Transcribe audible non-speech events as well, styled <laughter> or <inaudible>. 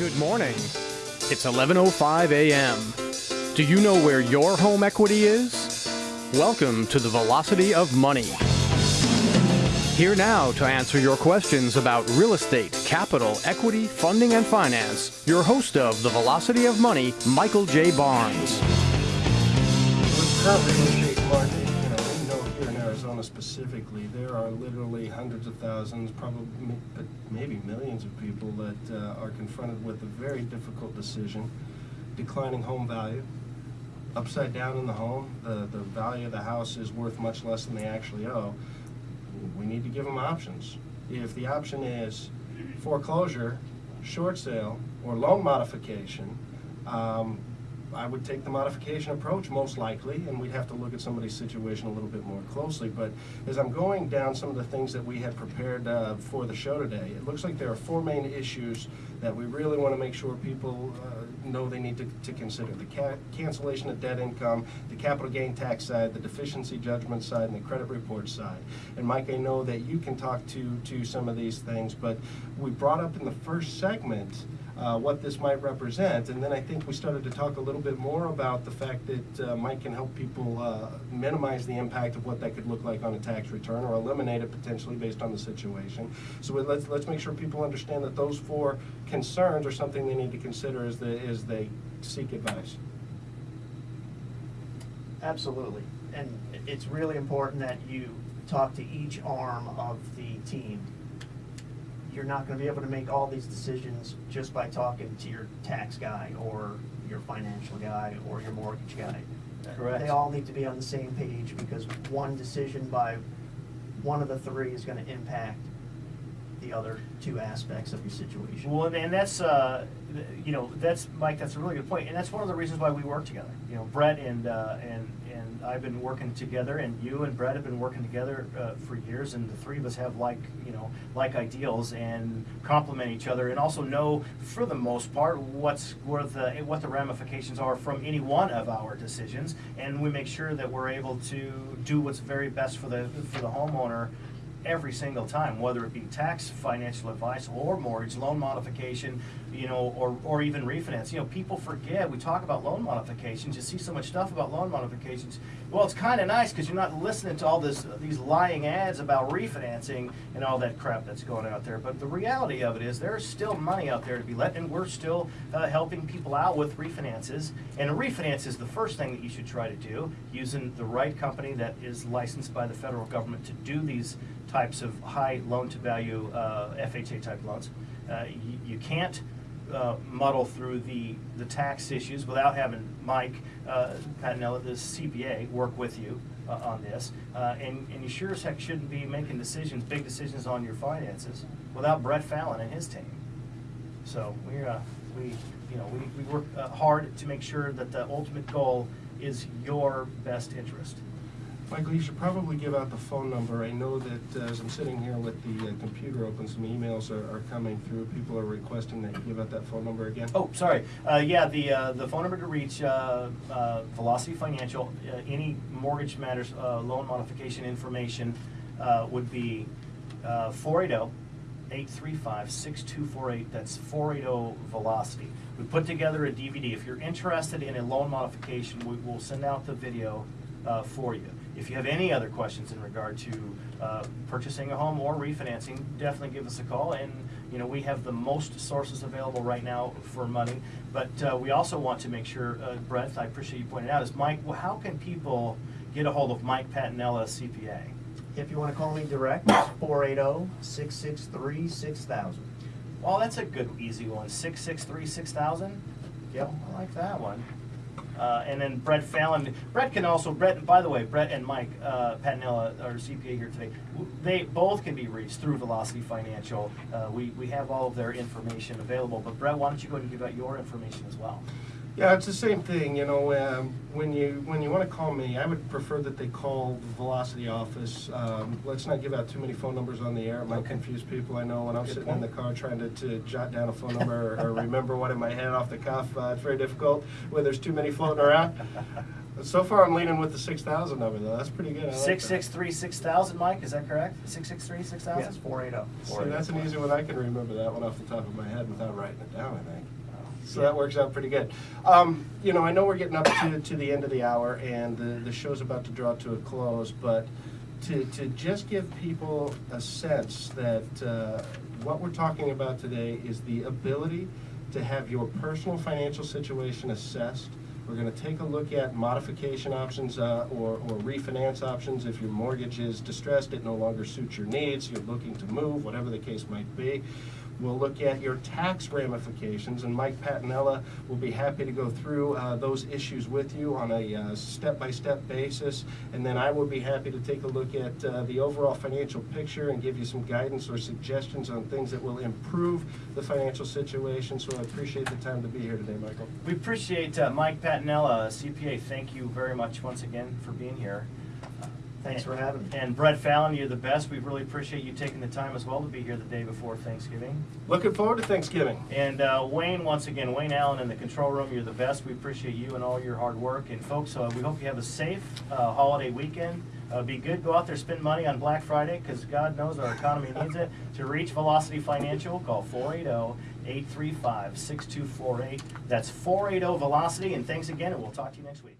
Good morning. It's 11:05 a.m. Do you know where your home equity is? Welcome to the Velocity of Money. Here now to answer your questions about real estate, capital, equity, funding, and finance, your host of the Velocity of Money, Michael J. Barnes. Arizona specifically, there are literally hundreds of thousands, probably maybe millions of people that uh, are confronted with a very difficult decision, declining home value, upside down in the home, the, the value of the house is worth much less than they actually owe. We need to give them options. If the option is foreclosure, short sale, or loan modification, um, I would take the modification approach most likely, and we'd have to look at somebody's situation a little bit more closely. But as I'm going down some of the things that we had prepared uh, for the show today, it looks like there are four main issues that we really want to make sure people uh, know they need to, to consider. The ca- cancellation of debt income, the capital gain tax side, the deficiency judgment side, and the credit report side. And Mike, I know that you can talk to, to some of these things, but we brought up in the first segment uh, what this might represent. And then I think we started to talk a little bit more about the fact that uh, Mike can help people uh, minimize the impact of what that could look like on a tax return or eliminate it potentially based on the situation. So let's, let's make sure people understand that those four concerns are something they need to consider as they, as they seek advice. Absolutely. And it's really important that you talk to each arm of the team. You're not gonna be able to make all these decisions just by talking to your tax guy or your financial guy or your mortgage guy. Correct. They all need to be on the same page because one decision by one of the three is gonna impact the other two aspects of your situation. Well, and that's, uh, you know, that's, Mike, that's a really good point, and that's one of the reasons why we work together. You know, Brett and, uh, and, and I've been working together, and you and Brett have been working together, uh, for years, and the three of us have like, you know, like ideals and complement each other, and also know, for the most part, what's, what the, what the ramifications are from any one of our decisions, and we make sure that we're able to do what's very best for the, for the homeowner, every single time, whether it be tax, financial advice, or mortgage, loan modification, you know, or, or even refinance. You know, people forget, we talk about loan modifications, you see so much stuff about loan modifications. Well, it's kind of nice because you're not listening to all this, these lying ads about refinancing and all that crap that's going out there. But the reality of it is there's still money out there to be let, and we're still uh, helping people out with refinances. And a refinance is the first thing that you should try to do, using the right company that is licensed by the federal government to do these types of high loan-to-value uh, FHA type loans. Uh, you, you can't uh, muddle through the, the tax issues without having Mike uh, Patinella, the CPA, work with you uh, on this. Uh, and, and you sure as heck shouldn't be making decisions, big decisions on your finances without Brett Fallon and his team. So we, uh, we, you know, we, we work uh, hard to make sure that the ultimate goal is your best interest. Michael, you should probably give out the phone number. I know that uh, as I'm sitting here with the uh, computer open, some emails are, are coming through. People are requesting that you give out that phone number again. Oh, sorry. Uh, yeah, the, uh, the phone number to reach, uh, uh, Velocity Financial, any mortgage matters, loan modification information, would be, uh, four eight oh, eight three five, six two four eight, that's four eight oh Velocity. We put together a DVD. If you're interested in a loan modification, we will send out the video, uh, for you. If you have any other questions in regard to, uh, purchasing a home or refinancing, definitely give us a call. And, you know, we have the most sources available right now for money. But, uh, we also want to make sure, uh, Brett, I appreciate you pointing out, is Mike, well, how can people get a hold of Mike Patinella, CPA? If you wanna call me direct, it's four eight oh, six six three, six thousand. Well, that's a good, easy one. Six six three six thousand. Yep, I like that one. Uh, and then Brett Fallon. Brett can also Brett. By the way, Brett and Mike uh, Patinella, our CPA here today, they both can be reached through Velocity Financial. Uh, we we have all of their information available. But Brett, why don't you go and give out your information as well? Yeah, it's the same thing, you know, um, when you, when you wanna call me, I would prefer that they call the Velocity office. Um, let's not give out too many phone numbers on the air, it might Okay. confuse people, I know, when I'm Good sitting in the car trying to, to jot down a phone number or- or <laughs> remember one in my head off the cuff, uh, it's very difficult when there's too many floating around. <laughs> So far, I'm leaning with the six thousand number though. That's pretty good. I like Six that. six three six thousand, Mike, is that correct? Six six three six thousand? Yes, four eight oh. See, that's an easy one. I can remember that one off the top of my head without writing it down, I think. So that works out pretty good. Um, you know, I know we're getting up to, to the end of the hour and the, the show's about to draw to a close, but to, to just give people a sense that uh, what we're talking about today is the ability to have your personal financial situation assessed. We're gonna take a look at modification options uh, or, or refinance options if your mortgage is distressed, it no longer suits your needs, you're looking to move, whatever the case might be. We'll look at your tax ramifications, and Mike Patinella will be happy to go through uh, those issues with you on a uh, step-by-step basis. And then I will be happy to take a look at uh, the overall financial picture and give you some guidance or suggestions on things that will improve the financial situation. So I appreciate the time to be here today, Michael. We appreciate uh, Mike Patinella, CPA. Thank you very much once again for being here. Thanks for having me. And Brett Fallon, you're the best. We really appreciate you taking the time as well to be here the day before Thanksgiving. Looking forward to Thanksgiving. And uh, Wayne, once again, Wayne Allen in the control room, you're the best. We appreciate you and all your hard work. And folks, uh, we hope you have a safe uh, holiday weekend. Uh, be good. Go out there, spend money on Black Friday because God knows our economy <laughs> needs it. To reach Velocity Financial, call 480-835-6248. That's 480 Velocity. And thanks again, and we'll talk to you next week.